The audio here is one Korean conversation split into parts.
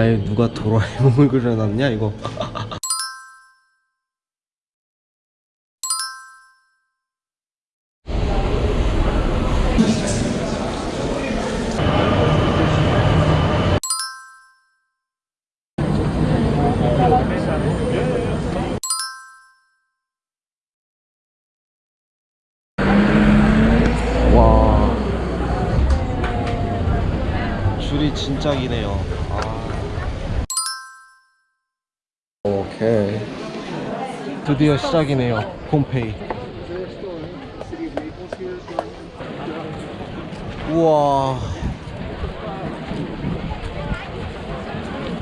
야, 이 누가 도라에몽을 그려놨냐 이거? 와 줄이 진짜 기네요 드디어 시작이네요. 홈페이. 우와.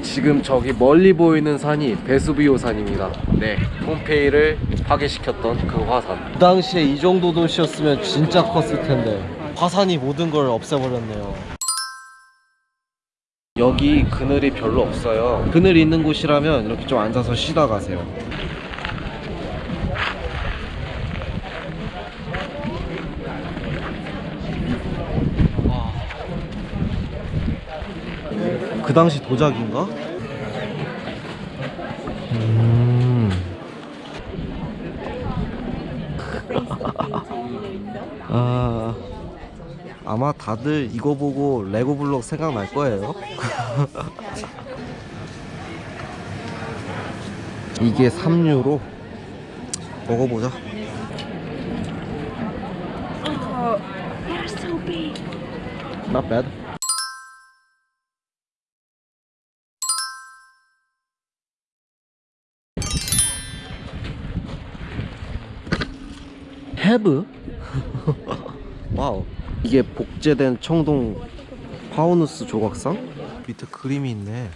지금 저기 멀리 보이는 산이 베수비오 산입니다. 네 폼페이를 파괴시켰던 그 화산. 그 당시에 이 정도 도시였으면 진짜 컸을 텐데 화산이 모든 걸 없애버렸네요. 여기 그늘이 별로 없어요. 그늘이 있는 곳이라면 이렇게 좀 앉아서 쉬다 가세요 와. 그 당시 도자기인가? 음. 아, 아마 다들 이거 보고 레고 블록 생각날 거예요. 이게 3유로 먹어보자. Big. Not bad. Have? 와우. 이게 복제된 청동 파우누스 조각상? 밑에 그림이 있네.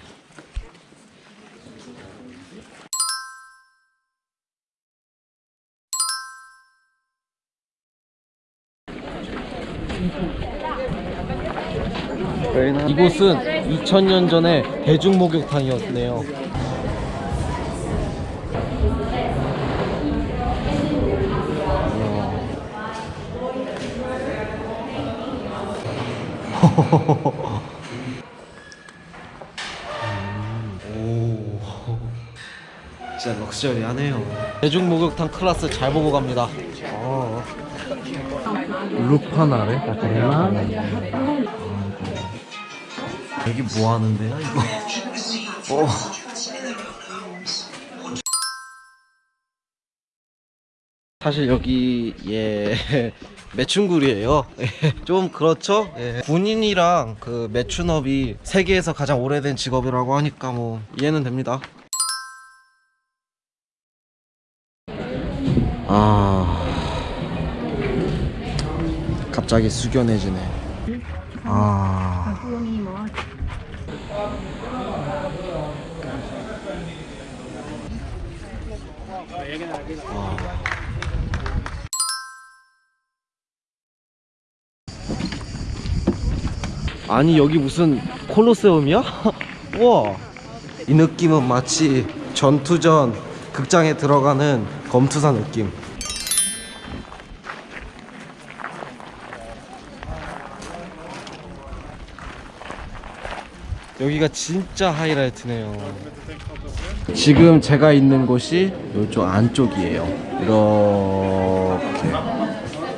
이곳은 2000년 전에 대중 목욕탕이었네요. 오, 진짜 럭셔리하네요. 대중 목욕탕 클래스 잘 보고 갑니다. 어. 루파나래? 여기 뭐 하는데요, 이거? 어. 사실 여기 예 매춘굴이에요. 예, 좀 그렇죠. 예. 군인이랑 그 매춘업이 세계에서 가장 오래된 직업이라고 하니까 뭐 이해는 됩니다. 아 갑자기 숙연해지네. 아. 아 니 여기 무슨 콜로세움이야? 우와. 이 느낌은 마치 전투전 극장에 들어가는 검투사 느낌. 여기가 진짜 하이라이트네요. 지금 제가 있는 곳이 이쪽 안쪽이에요. 이렇게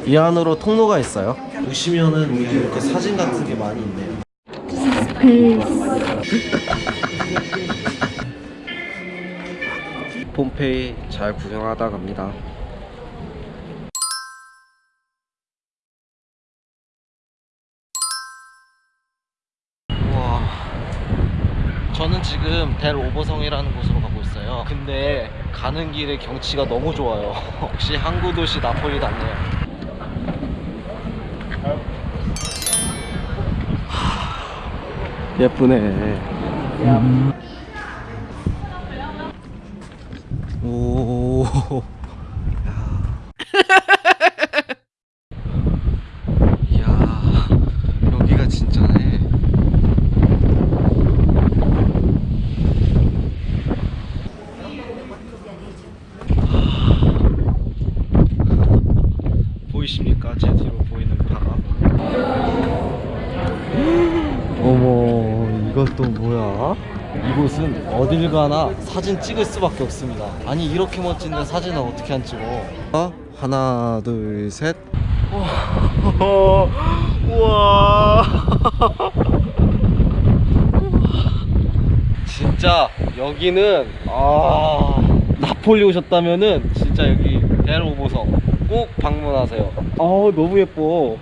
이 안으로 통로가 있어요? 보시면은 여기 이렇게 사진 같은 게 많이 있네요. 폼페이 잘 구경하다 갑니다. 우와. 저는 지금 델 오버성이라는 곳으로 가고 있어요. 근데 가는 길에 경치가 너무 좋아요. 역시 항구 도시 나폴리 같네요 예쁘네. 오. 야. 야, 여기가 진짜네. 보이십니까? 제 뒤로 보이는 바다. 어머 이것도 뭐야? 이곳은 어딜 가나 사진 찍을 수밖에 없습니다. 아니 이렇게 멋진데 사진을 어떻게 안 찍어? 어? 하나 둘 셋. 우와. 진짜 여기는 아 나폴리 오셨다면은 진짜 여기 델오보성 꼭 방문하세요. 아 너무 예뻐.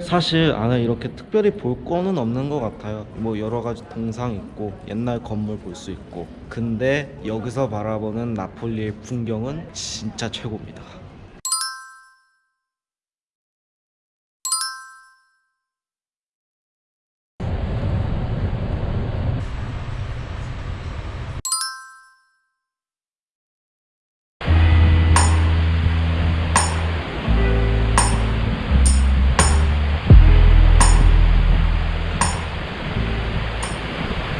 사실 안에 이렇게 특별히 볼 거는 없는 것 같아요. 뭐 여러 가지 동상 있고 옛날 건물 볼 수 있고. 근데 여기서 바라보는 나폴리의 풍경은 진짜 최고입니다.